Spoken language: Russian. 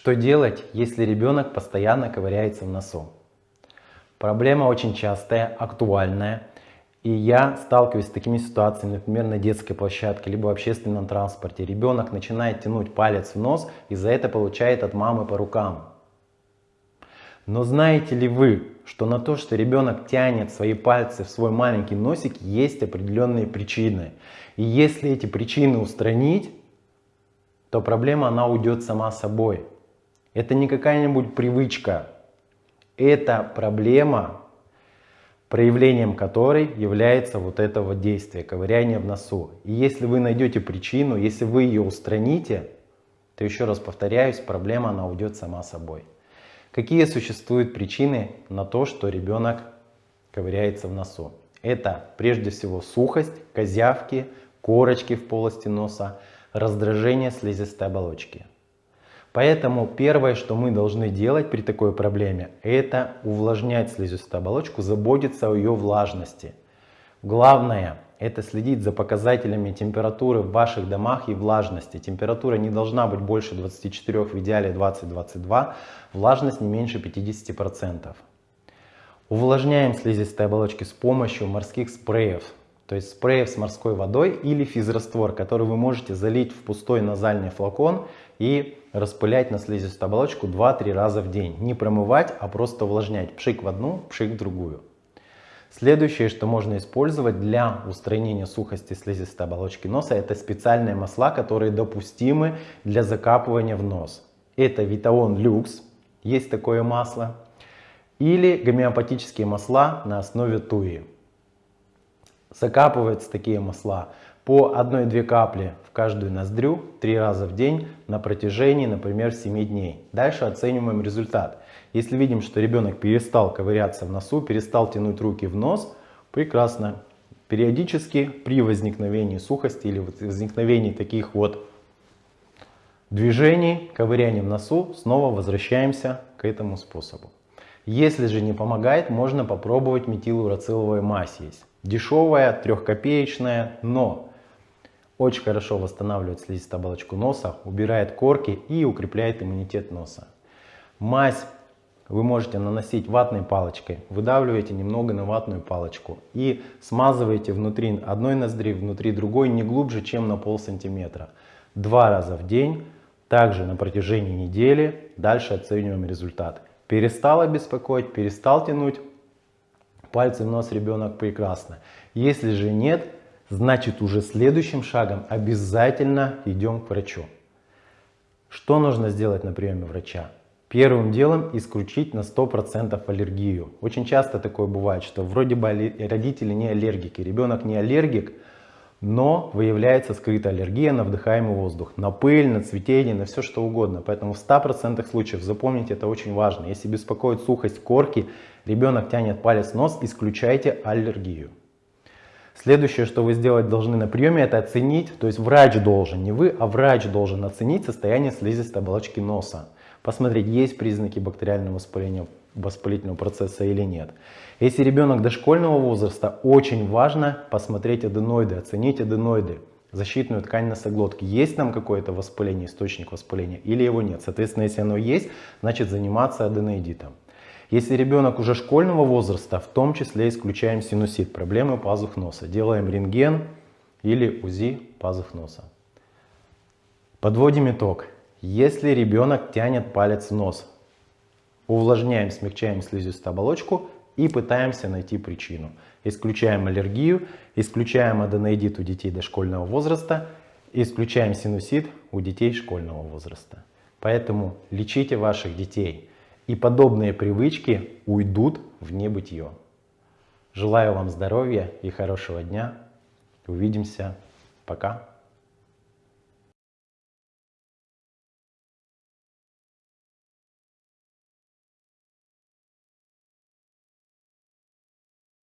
Что делать, если ребенок постоянно ковыряется в носу? Проблема очень частая, актуальная. И я сталкиваюсь с такими ситуациями, например, на детской площадке, либо в общественном транспорте. Ребенок начинает тянуть палец в нос и за это получает от мамы по рукам. Но знаете ли вы, что на то, что ребенок тянет свои пальцы в свой маленький носик, есть определенные причины. И если эти причины устранить, то проблема она уйдет сама собой. Это не какая-нибудь привычка. Это проблема, проявлением которой является вот это вот действие, ковыряние в носу. И если вы найдете причину, если вы ее устраните, то еще раз повторяюсь, проблема она уйдет сама собой. Какие существуют причины на то, что ребенок ковыряется в носу? Это прежде всего сухость, козявки, корочки в полости носа, раздражение слизистой оболочки. Поэтому первое, что мы должны делать при такой проблеме, это увлажнять слизистую оболочку, заботиться о ее влажности. Главное, это следить за показателями температуры в ваших домах и влажности. Температура не должна быть больше 24, в идеале 20-22, влажность не меньше 50%. Увлажняем слизистые оболочки с помощью морских спреев. То есть спреев с морской водой или физраствор, который вы можете залить в пустой назальный флакон и распылять на слизистую оболочку 2-3 раза в день. Не промывать, а просто увлажнять. Пшик в одну, пшик в другую. Следующее, что можно использовать для устранения сухости слизистой оболочки носа, это специальные масла, которые допустимы для закапывания в нос. Это Витаон Люкс, есть такое масло, или гомеопатические масла на основе туи. Закапываются такие масла по 1-2 капли в каждую ноздрю 3 раза в день на протяжении, например, 7 дней. Дальше оцениваем результат. Если видим, что ребенок перестал ковыряться в носу, перестал тянуть руки в нос, прекрасно. Периодически при возникновении сухости или возникновении таких вот движений, ковыряния в носу, снова возвращаемся к этому способу. Если же не помогает, можно попробовать метилурациловая мазь есть. Дешевая, трехкопеечная, но очень хорошо восстанавливает слизистую оболочку носа, убирает корки и укрепляет иммунитет носа. Мазь вы можете наносить ватной палочкой, выдавливаете немного на ватную палочку и смазываете внутри одной ноздри, внутри другой не глубже, чем на пол сантиметра. Два раза в день, также на протяжении недели, дальше оцениваем результат. Перестал беспокоить, перестал тянуть пальцы в нос ребенок прекрасно. Если же нет, значит уже следующим шагом обязательно идем к врачу. Что нужно сделать на приеме врача? Первым делом исключить на 100% аллергию. Очень часто такое бывает, что вроде бы родители не аллергики, ребенок не аллергик, но выявляется скрытая аллергия на вдыхаемый воздух, на пыль, на цветение, на все что угодно. Поэтому в 100% случаев, запомните, это очень важно. Если беспокоит сухость корки, ребенок тянет палец в нос, исключайте аллергию. Следующее, что вы сделать должны на приеме, это оценить, то есть врач должен, не вы, а врач должен оценить состояние слизистой оболочки носа посмотреть, есть признаки бактериального воспаления, воспалительного процесса или нет. Если ребенок дошкольного возраста, очень важно посмотреть аденоиды, оценить аденоиды, защитную ткань носоглотки. Есть там какое-то воспаление, источник воспаления или его нет. Соответственно, если оно есть, значит заниматься аденоидитом. Если ребенок уже школьного возраста, в том числе исключаем синусит, проблемы пазух носа. Делаем рентген или УЗИ пазух носа. Подводим итог. Если ребенок тянет палец в нос, увлажняем, смягчаем слизистую оболочку и пытаемся найти причину. Исключаем аллергию, исключаем аденоидит у детей дошкольного возраста, исключаем синусит у детей школьного возраста. Поэтому лечите ваших детей, и подобные привычки уйдут в небытие. Желаю вам здоровья и хорошего дня. Увидимся. Пока.